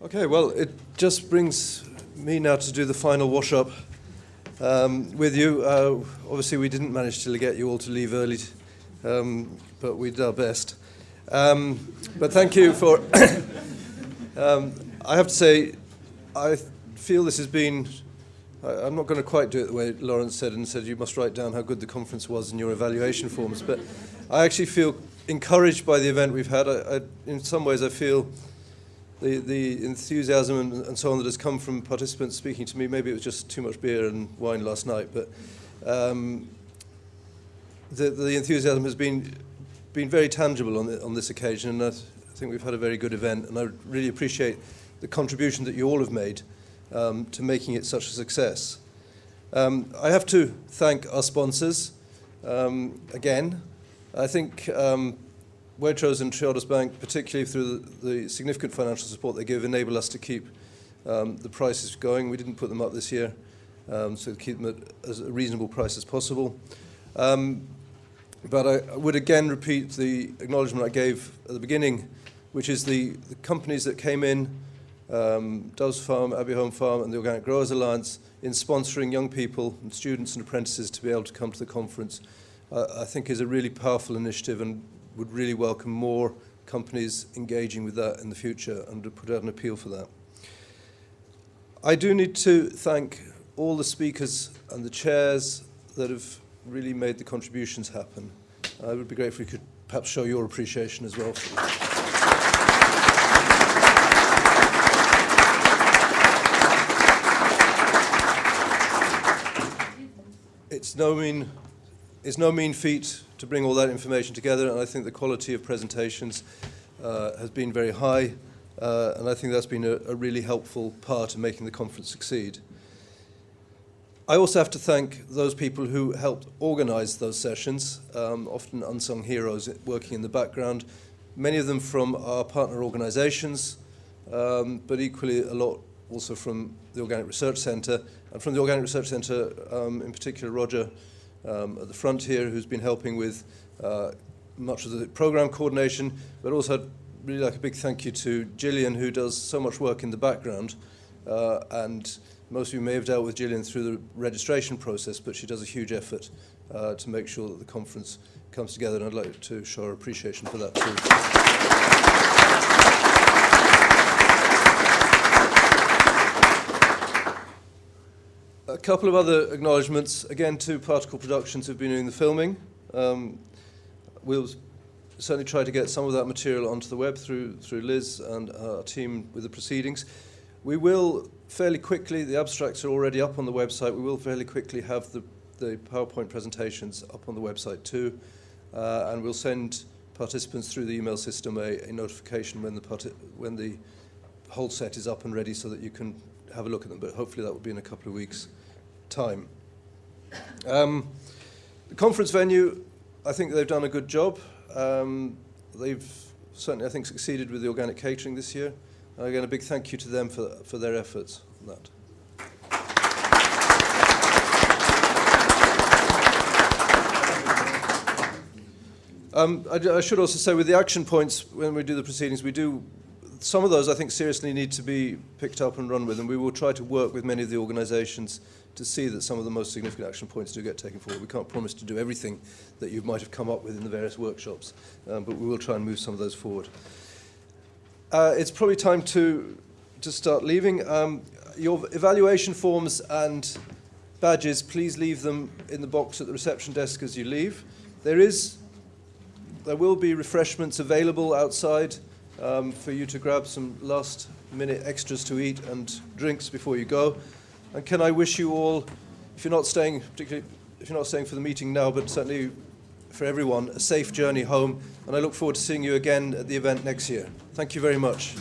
Okay, well, it just brings me now to do the final wash-up um, with you. Uh, obviously, we didn't manage to get you all to leave early, um, but we did our best. Um, but thank you for... um, I have to say, I feel this has been... I, I'm not going to quite do it the way Lawrence said and said you must write down how good the conference was in your evaluation forms, but I actually feel encouraged by the event we've had. I, I, in some ways, I feel the, the enthusiasm and, and so on that has come from participants speaking to me, maybe it was just too much beer and wine last night, but um, the, the enthusiasm has been, been very tangible on, the, on this occasion, and I, th I think we've had a very good event, and I really appreciate the contribution that you all have made um, to making it such a success. Um, I have to thank our sponsors um, again. I think um, Waitrose and Triodos Bank, particularly through the, the, significant financial support they give, enable us to keep um, the prices going. We didn't put them up this year, um, so keep them at as a reasonable price as possible. Um, but I, I would again repeat the acknowledgement I gave at the beginning, which is the, the companies that came in, um, Doves Farm, Abbey Home Farm and the Organic Growers Alliance, in sponsoring young people and students and apprentices to be able to come to the conference, uh, I think is a really powerful initiative and would really welcome more companies engaging with that in the future and to put out an appeal for that. I do need to thank all the speakers and the chairs that have really made the contributions happen. I would be grateful if you could perhaps show your appreciation as well. It's no mean, it's no mean feat to bring all that information together, and I think the quality of presentations uh, has been very high, uh, and I think that's been a, a really helpful part of making the conference succeed. I also have to thank those people who helped organize those sessions, um, often unsung heroes working in the background, many of them from our partner organizations, um, but equally a lot also from the Organic Research Centre, and from the Organic Research Centre, um, in particular Roger um, at the front here who's been helping with uh, much of the program coordination, but also I'd really like a big thank you to Gillian who does so much work in the background uh, and most of you may have dealt with Gillian through the registration process, but she does a huge effort uh, to make sure that the conference comes together, and I'd like to show our appreciation for that too. Couple of other acknowledgements, again to Particle Productions who've been doing the filming. Um, we'll certainly try to get some of that material onto the web through, through Liz and our team with the proceedings. We will fairly quickly, the abstracts are already up on the website, we will fairly quickly have the, the PowerPoint presentations up on the website too, uh, and we'll send participants through the email system a, a notification when the, when the whole set is up and ready so that you can have a look at them, but hopefully that will be in a couple of weeks' time. Um, the conference venue, I think they've done a good job. Um, they've certainly, I think, succeeded with the organic catering this year. And again, a big thank you to them for, for their efforts on that. Um, I, I should also say with the action points, when we do the proceedings, we do some of those I think seriously need to be picked up and run with, and we will try to work with many of the organisations to see that some of the most significant action points do get taken forward. We can't promise to do everything that you might have come up with in the various workshops, um, but we will try and move some of those forward. Uh, it's probably time to, to start leaving. Um, your evaluation forms and badges, please leave them in the box at the reception desk as you leave. There is, there will be refreshments available outside um, for you to grab some last minute extras to eat and drinks before you go. And can I wish you all, if you're not staying, particularly if you're not staying for the meeting now, but certainly for everyone, a safe journey home. And I look forward to seeing you again at the event next year. Thank you very much.